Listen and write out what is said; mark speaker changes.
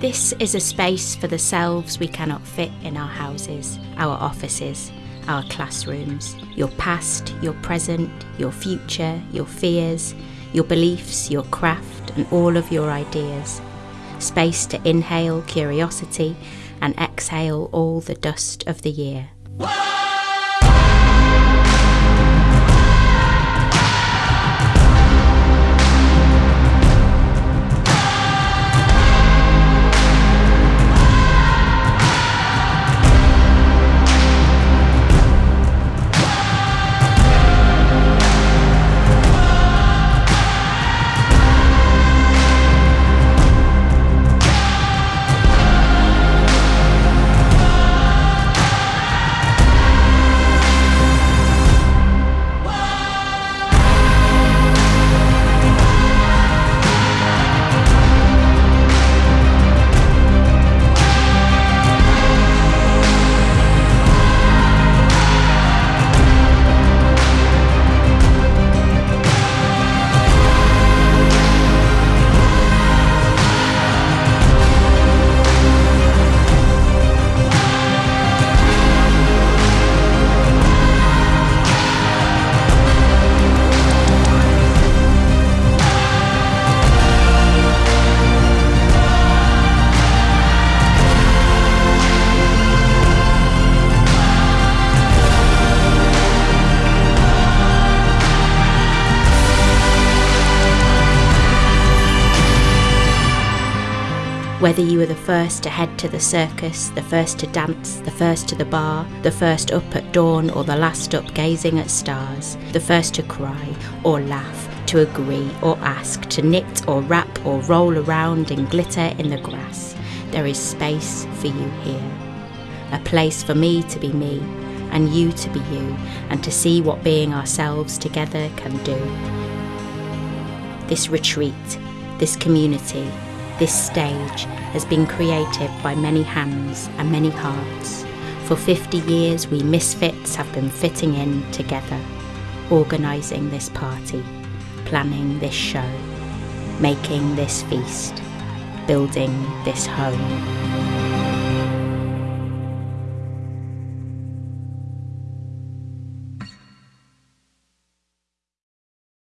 Speaker 1: This is a space for the selves we cannot fit in our houses, our offices, our classrooms. Your past, your present, your future, your fears, your beliefs, your craft, and all of your ideas. Space to inhale curiosity and exhale all the dust of the year. Whether you were the first to head to the circus, the first to dance, the first to the bar, the first up at dawn, or the last up gazing at stars, the first to cry or laugh, to agree or ask, to knit or wrap or roll around in glitter in the grass, there is space for you here. A place for me to be me, and you to be you, and to see what being ourselves together can do. This retreat, this community, this stage has been created by many hands and many hearts. For 50 years, we misfits have been fitting in together, organising this party, planning this show, making this feast, building this home.